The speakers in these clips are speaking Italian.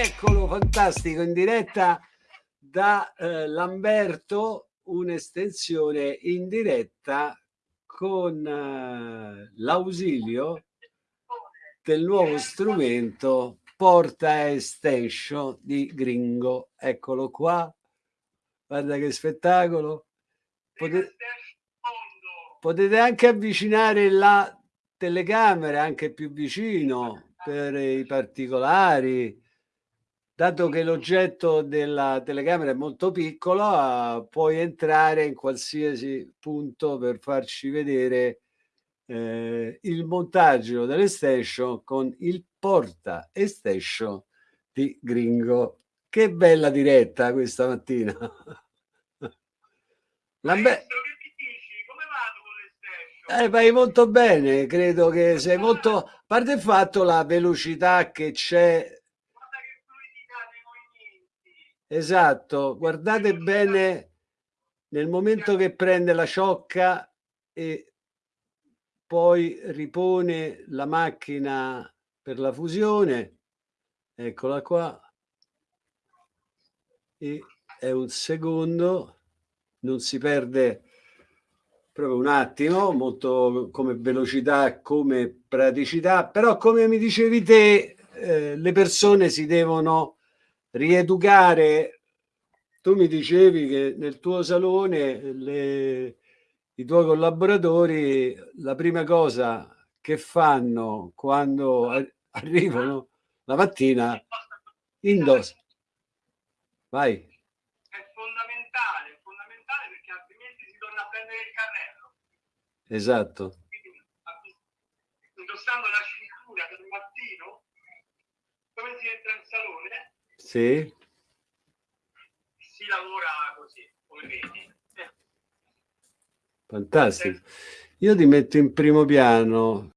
eccolo fantastico in diretta da eh, Lamberto un'estensione in diretta con eh, l'ausilio del nuovo strumento porta extension di Gringo. Eccolo qua. Guarda che spettacolo. Potete, potete anche avvicinare la telecamera anche più vicino per i particolari dato che l'oggetto della telecamera è molto piccolo puoi entrare in qualsiasi punto per farci vedere eh, il montaggio dell'extension con il porta extension di Gringo. Che bella diretta questa mattina. Lambe eh, vai molto bene, credo che sei molto... A parte il fatto la velocità che c'è... Esatto, guardate bene nel momento che prende la ciocca e poi ripone la macchina per la fusione, eccola qua, e è un secondo, non si perde proprio un attimo, molto come velocità, come praticità, però come mi dicevi te, eh, le persone si devono rieducare. Tu mi dicevi che nel tuo salone le, i tuoi collaboratori la prima cosa che fanno quando arrivano la mattina indossano. Vai. Esatto. Quindi, indossando la cintura del mattino, come si entra in salone? Sì. Si lavora così, come vedi. Fantastico. Io ti metto in primo piano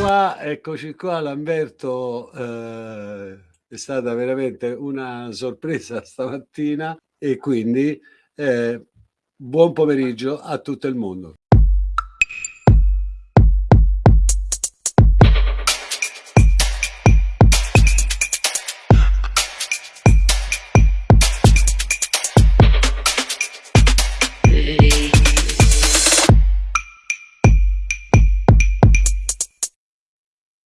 qua, eccoci qua, Lamberto, eh, è stata veramente una sorpresa stamattina e quindi eh, buon pomeriggio a tutto il mondo.